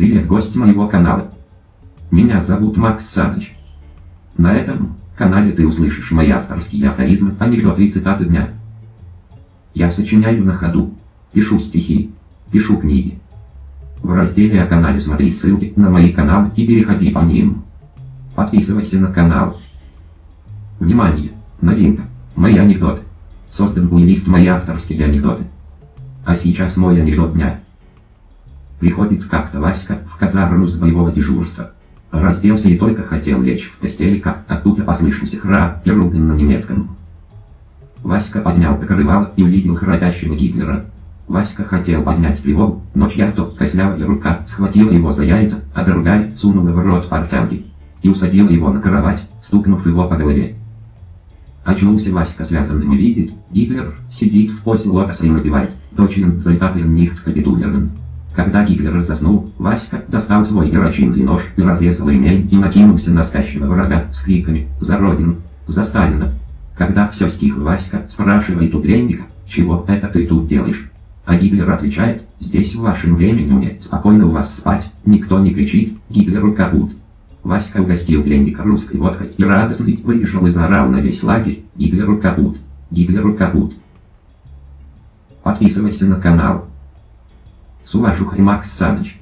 Привет, гость моего канала. Меня зовут Макс Саныч. На этом канале ты услышишь мои авторские афоризмы, анекдоты и цитаты дня. Я сочиняю на ходу, пишу стихи, пишу книги. В разделе о канале смотри ссылки на мои каналы и переходи по ним. Подписывайся на канал. Внимание! Новинка. Мои анекдоты. Создан плейлист «Мои авторские анекдоты». А сейчас мой анекдот дня. Приходит как-то Васька в казарму с боевого дежурства. Разделся и только хотел лечь в постели, как оттуда послышался храп и ругань на немецком. Васька поднял покрывало и увидел храпящего Гитлера. Васька хотел поднять тревогу, но чья-то костлявая рука схватила его за яйца, а другая сунула в рот портянки и усадила его на кровать, стукнув его по голове. Очнулся Васька связанным и видит, Гитлер сидит в позе лотоса и напевает «Дочен зальтателен нихт капитулерен». Когда Гитлер заснул, Васька достал свой перочинный нож и разрезал ремень и накинулся на спящего врага с криками «За Родину! За Сталина!». Когда все стихло, Васька спрашивает у пленника, «Чего это ты тут делаешь?» А Гитлер отвечает, «Здесь в вашем времени мне спокойно у вас спать, никто не кричит, Гитлеру капут». Васька угостил пленника русской водкой и радостный выбежал и заорал на весь лагерь «Гитлеру капут! Гитлеру капут!». Подписывайся на канал. С уважухой Макс Саныч.